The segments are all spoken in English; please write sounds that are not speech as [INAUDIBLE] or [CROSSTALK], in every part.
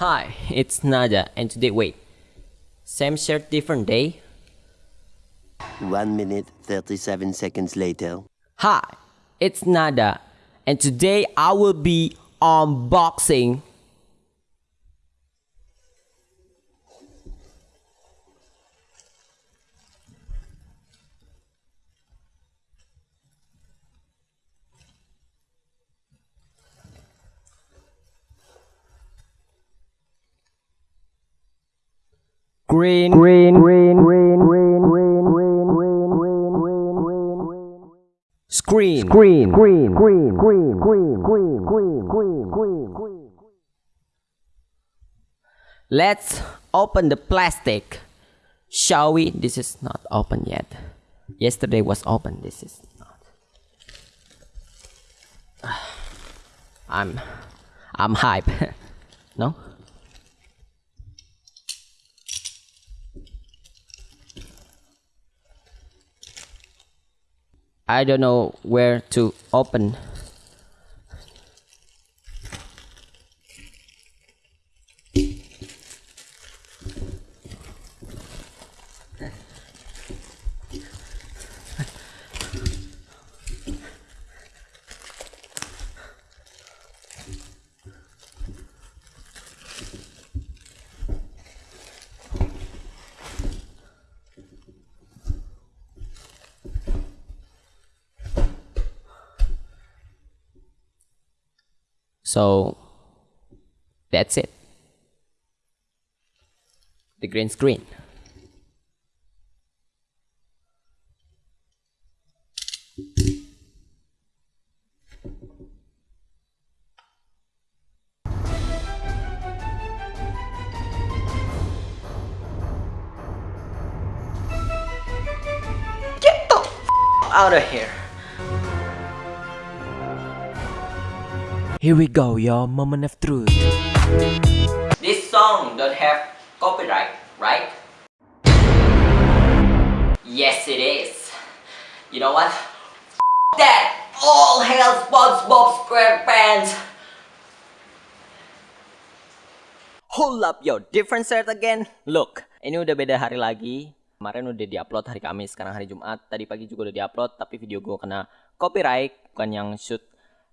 Hi, it's Nada, and today, wait, same shirt, different day? One minute, 37 seconds later. Hi, it's Nada, and today I will be unboxing. Green, green, green, green, green, green, green, green, green, green, green, green. Screen, green, green, green, green, green, green, green, green, green, green. Let's open the plastic. Shall we? This is not open yet. Yesterday was open. This is not. I'm, I'm hype. no. I don't know where to open. So that's it. The green screen. Out of here. Here we go, your moment of truth. This song don't have copyright, right? Yes, it is. You know what? F that! All hail SpongeBob SquarePants! Hold up, yo, different shirt again. Look, ini udah beda hari lagi. Kemarin udah diupload hari Kamis, sekarang hari Jumat. Tadi pagi juga udah diupload, tapi video gue kena copyright, bukan yang shoot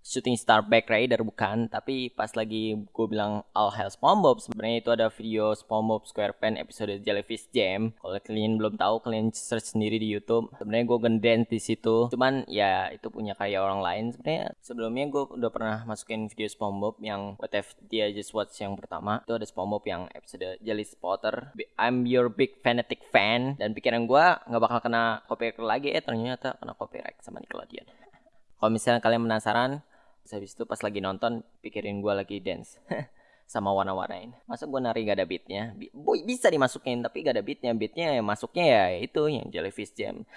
shooting star back rider bukan. Tapi pas lagi gue bilang all hell SpongeBob sebenarnya itu ada video SpongeBob SquarePants episode Jellyfish Jam. Kalau kalian belum tahu kalian search sendiri di YouTube. Sebenarnya gue gendens di situ. Cuman ya itu punya karya orang lain. Sebenarnya sebelumnya gue udah pernah masukin video SpongeBob yang What If Dia Just Watch yang pertama. Itu ada SpongeBob yang episode Jelly Spotter. I'm your big fanatic fan. Dan pikiran gue nggak bakal kena copyright lagi. Eh ternyata kena copyright sama Nickelodeon. Kalau misalnya kalian penasaran Terus habis itu pas lagi nonton pikirin gue lagi dance [LAUGHS] sama warna-warnain. Masa gue nari gak ada beatnya? Boy bisa dimasukin tapi gak ada beatnya. Beatnya ya masuknya ya itu yang Jellyfish Jam.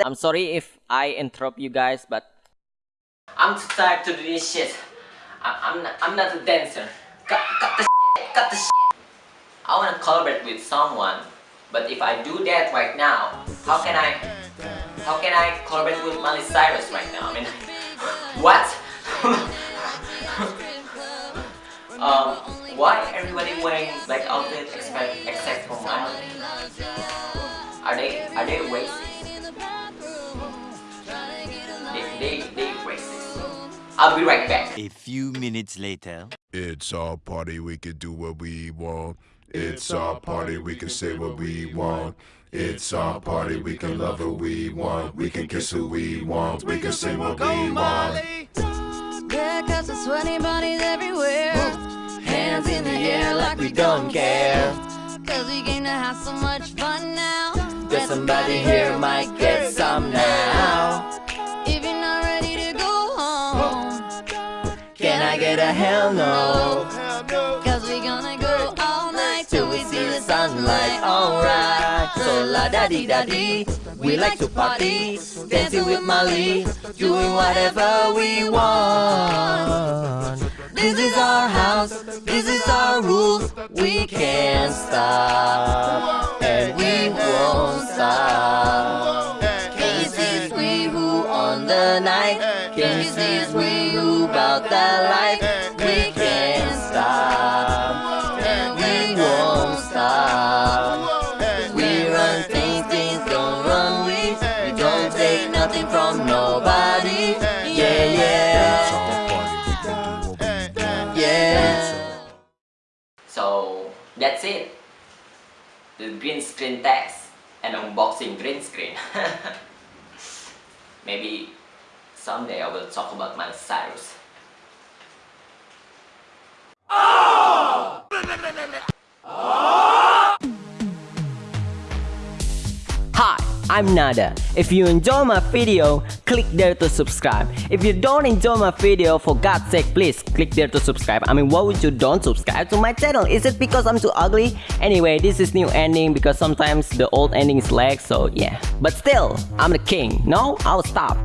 I'm sorry if I interrupt you guys but I'm too tired to do this shit. I'm not, I'm not a dancer. Cut, cut the shit, cut the shit. I wanna collaborate with someone, but if I do that right now, how can I how can I collaborate with Miley Cyrus right now? I mean, [LAUGHS] what? [LAUGHS] um, why everybody wearing black outfit except except for Miley? Are they are they racist? I'll be right back. A few minutes later. It's our party, we can do what we want. It's our party, we can say what we want. It's our party, we can love who we want. We can kiss who we want. We can say what we want. Yeah, cause there's sweaty bodies everywhere. Hands in the air like we don't care. Cause we came to have so much fun now. That somebody here might get some now. Get a hell no? cause we gonna go all night till we see the Sunlight, alright. So la da di da di. We like to party, dancing with Molly, doing whatever we want. This is our house, this is our rules. We can't stop, it. The green screen test and unboxing green screen. [LAUGHS] Maybe someday I will talk about Miley Cyrus. Hi, I'm Nada. If you enjoy my video, click there to subscribe. If you don't enjoy my video, for God's sake, please click there to subscribe. I mean, why would you don't subscribe to my channel? Is it because I'm too ugly? Anyway, this is new ending because sometimes the old ending is lag, so yeah. But still, I'm the king. No, I'll stop.